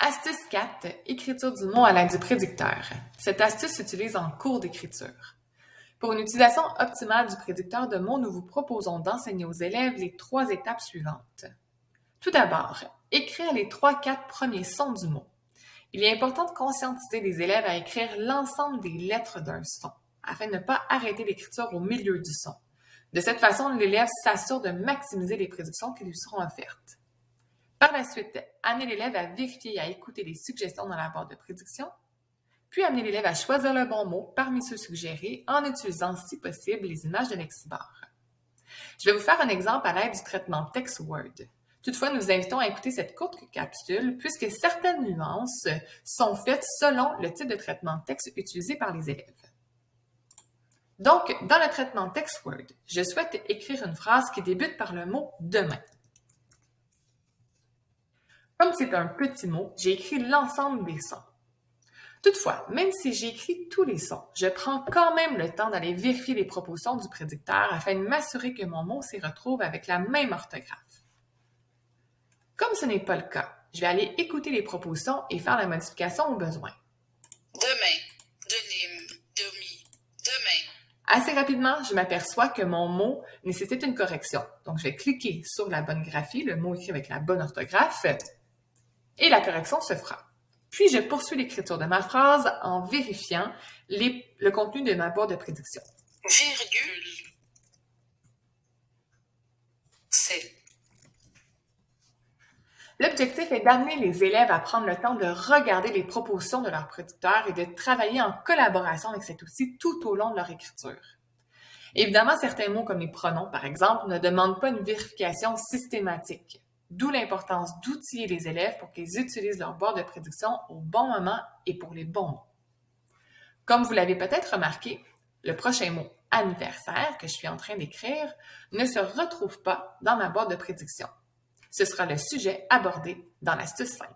Astuce 4. Écriture du mot à l'aide du prédicteur. Cette astuce s'utilise en cours d'écriture. Pour une utilisation optimale du prédicteur de mots, nous vous proposons d'enseigner aux élèves les trois étapes suivantes. Tout d'abord, écrire les trois quatre premiers sons du mot. Il est important de conscientiser les élèves à écrire l'ensemble des lettres d'un son, afin de ne pas arrêter l'écriture au milieu du son. De cette façon, l'élève s'assure de maximiser les prédictions qui lui seront offertes. Par la suite, amener l'élève à vérifier et à écouter les suggestions dans la barre de prédiction, puis amener l'élève à choisir le bon mot parmi ceux suggérés en utilisant, si possible, les images de Lexibar. Je vais vous faire un exemple à l'aide du traitement Text Word. Toutefois, nous vous invitons à écouter cette courte capsule puisque certaines nuances sont faites selon le type de traitement texte utilisé par les élèves. Donc, dans le traitement Text Word, je souhaite écrire une phrase qui débute par le mot demain. Comme c'est un petit mot, j'ai écrit l'ensemble des sons. Toutefois, même si j'écris tous les sons, je prends quand même le temps d'aller vérifier les propositions du prédicteur afin de m'assurer que mon mot s'y retrouve avec la même orthographe. Comme ce n'est pas le cas, je vais aller écouter les propositions et faire la modification au besoin. Demain, denim, demi, demain. Assez rapidement, je m'aperçois que mon mot nécessite une correction. Donc, je vais cliquer sur la bonne graphie, le mot écrit avec la bonne orthographe, et la correction se fera. Puis, je poursuis l'écriture de ma phrase en vérifiant le contenu de ma boîte de prédiction. Virgule. C'est. L'objectif est d'amener les élèves à prendre le temps de regarder les propositions de leur prédicteur et de travailler en collaboration avec cet outil tout au long de leur écriture. Évidemment, certains mots comme les pronoms, par exemple, ne demandent pas une vérification systématique. D'où l'importance d'outiller les élèves pour qu'ils utilisent leur boîte de prédiction au bon moment et pour les bons mots. Comme vous l'avez peut-être remarqué, le prochain mot anniversaire que je suis en train d'écrire ne se retrouve pas dans ma boîte de prédiction. Ce sera le sujet abordé dans l'astuce 5.